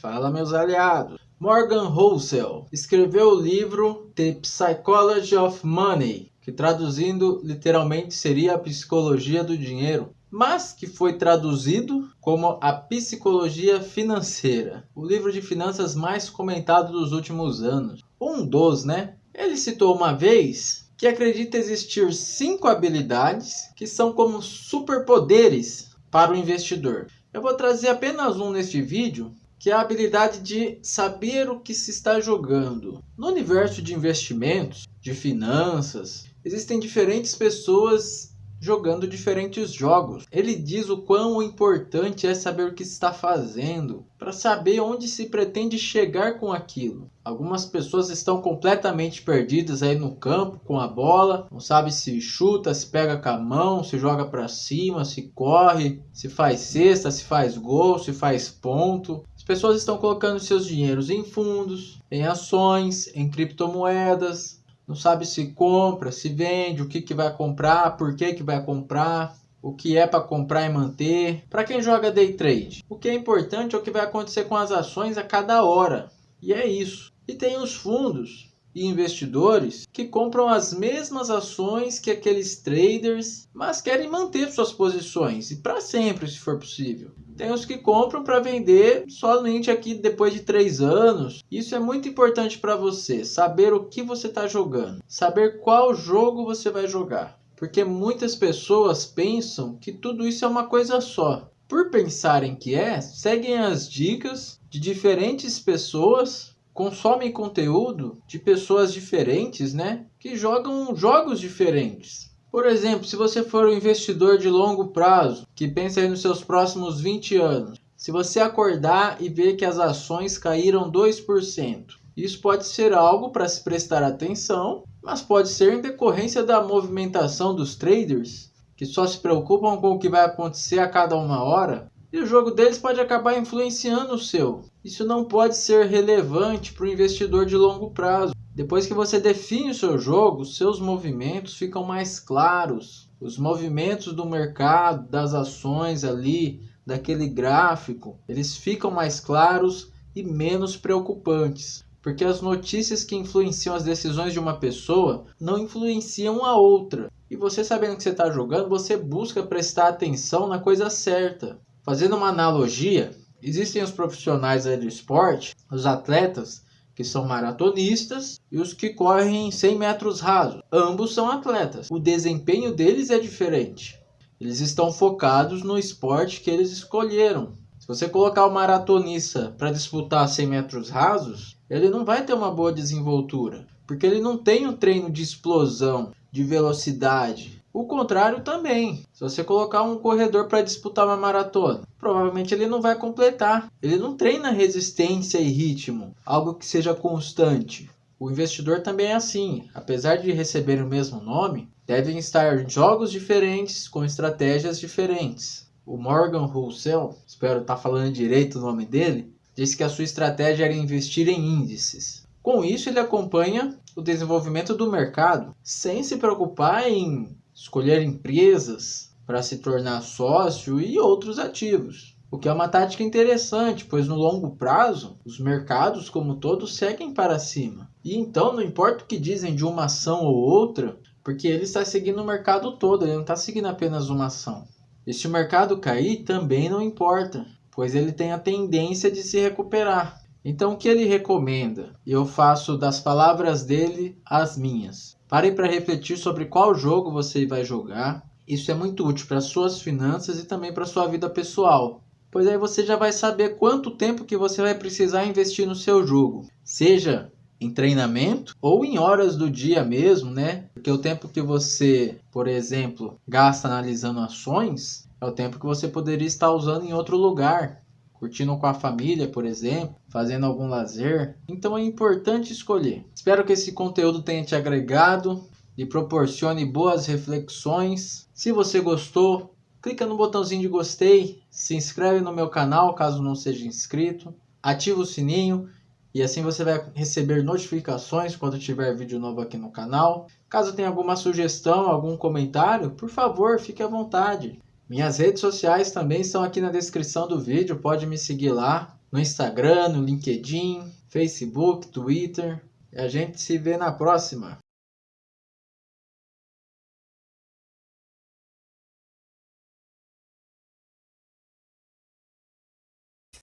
Fala meus aliados. Morgan Housel escreveu o livro The Psychology of Money, que traduzindo literalmente seria a psicologia do dinheiro, mas que foi traduzido como a psicologia financeira, o livro de finanças mais comentado dos últimos anos. Um dos, né? Ele citou uma vez que acredita existir cinco habilidades que são como superpoderes para o investidor. Eu vou trazer apenas um neste vídeo, que é a habilidade de saber o que se está jogando. No universo de investimentos, de finanças, existem diferentes pessoas jogando diferentes jogos. Ele diz o quão importante é saber o que está fazendo, para saber onde se pretende chegar com aquilo. Algumas pessoas estão completamente perdidas aí no campo com a bola, não sabe se chuta, se pega com a mão, se joga para cima, se corre, se faz cesta, se faz gol, se faz ponto. As pessoas estão colocando seus dinheiros em fundos, em ações, em criptomoedas, não sabe se compra, se vende, o que, que vai comprar, por que, que vai comprar, o que é para comprar e manter. Para quem joga day trade, o que é importante é o que vai acontecer com as ações a cada hora. E é isso. E tem os fundos e investidores que compram as mesmas ações que aqueles traders, mas querem manter suas posições e para sempre, se for possível. Tem os que compram para vender somente aqui depois de três anos. Isso é muito importante para você, saber o que você está jogando, saber qual jogo você vai jogar. Porque muitas pessoas pensam que tudo isso é uma coisa só. Por pensarem que é, seguem as dicas de diferentes pessoas consomem conteúdo de pessoas diferentes, né? Que jogam jogos diferentes. Por exemplo, se você for um investidor de longo prazo, que pensa aí nos seus próximos 20 anos, se você acordar e ver que as ações caíram 2%, isso pode ser algo para se prestar atenção, mas pode ser em decorrência da movimentação dos traders, que só se preocupam com o que vai acontecer a cada uma hora e o jogo deles pode acabar influenciando o seu. Isso não pode ser relevante para o investidor de longo prazo. Depois que você define o seu jogo, seus movimentos ficam mais claros. Os movimentos do mercado, das ações ali, daquele gráfico, eles ficam mais claros e menos preocupantes. Porque as notícias que influenciam as decisões de uma pessoa não influenciam a outra. E você sabendo que você está jogando, você busca prestar atenção na coisa certa. Fazendo uma analogia, existem os profissionais do esporte, os atletas que são maratonistas e os que correm 100 metros rasos. Ambos são atletas. O desempenho deles é diferente. Eles estão focados no esporte que eles escolheram. Se você colocar o maratonista para disputar 100 metros rasos, ele não vai ter uma boa desenvoltura, porque ele não tem um treino de explosão, de velocidade, o contrário também. Se você colocar um corredor para disputar uma maratona, provavelmente ele não vai completar. Ele não treina resistência e ritmo, algo que seja constante. O investidor também é assim. Apesar de receber o mesmo nome, devem estar jogos diferentes com estratégias diferentes. O Morgan Housel, espero estar tá falando direito o nome dele, disse que a sua estratégia era investir em índices. Com isso, ele acompanha o desenvolvimento do mercado sem se preocupar em escolher empresas para se tornar sócio e outros ativos. O que é uma tática interessante, pois no longo prazo, os mercados como todos seguem para cima. E então não importa o que dizem de uma ação ou outra, porque ele está seguindo o mercado todo, ele não está seguindo apenas uma ação. E se o mercado cair, também não importa, pois ele tem a tendência de se recuperar. Então o que ele recomenda? Eu faço das palavras dele as minhas. Pare para refletir sobre qual jogo você vai jogar. Isso é muito útil para suas finanças e também para sua vida pessoal. Pois aí você já vai saber quanto tempo que você vai precisar investir no seu jogo. Seja em treinamento ou em horas do dia mesmo, né? Porque o tempo que você, por exemplo, gasta analisando ações é o tempo que você poderia estar usando em outro lugar curtindo com a família, por exemplo, fazendo algum lazer. Então é importante escolher. Espero que esse conteúdo tenha te agregado e proporcione boas reflexões. Se você gostou, clica no botãozinho de gostei, se inscreve no meu canal caso não seja inscrito, ativa o sininho e assim você vai receber notificações quando tiver vídeo novo aqui no canal. Caso tenha alguma sugestão, algum comentário, por favor, fique à vontade. Minhas redes sociais também estão aqui na descrição do vídeo, pode me seguir lá no Instagram, no LinkedIn, Facebook, Twitter. E a gente se vê na próxima.